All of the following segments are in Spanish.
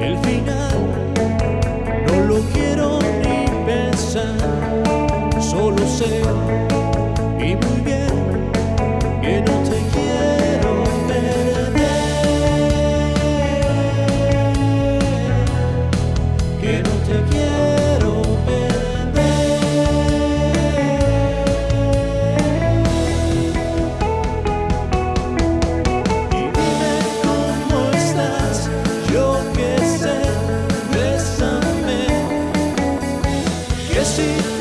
El final no lo quiero ni pensar, solo sé y muy bien que no te quiero perder, que no te quiero. Que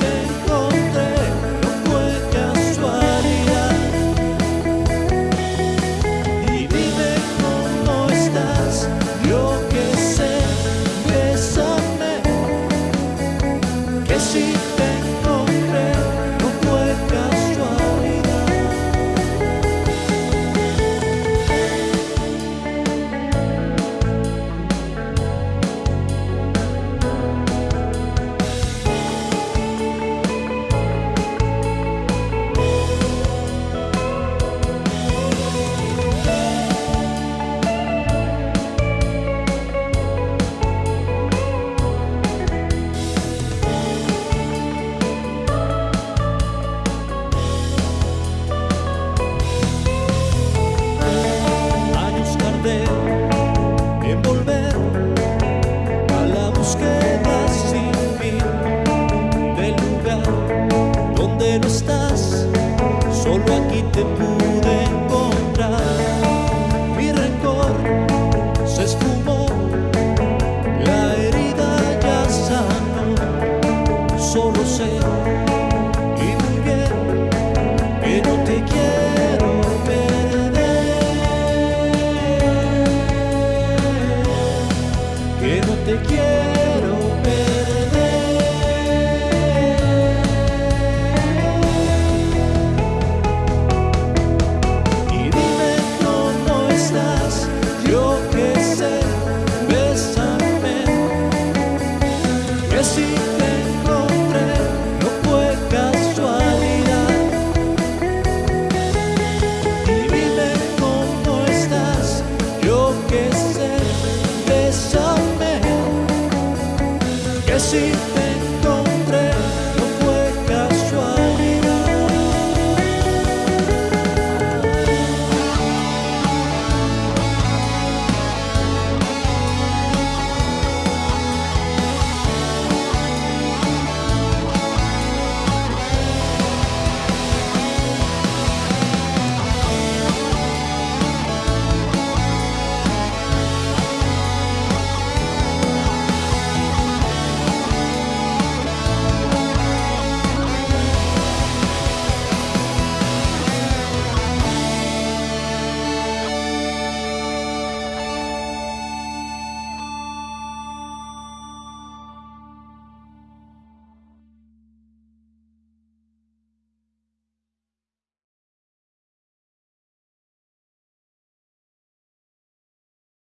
Christ.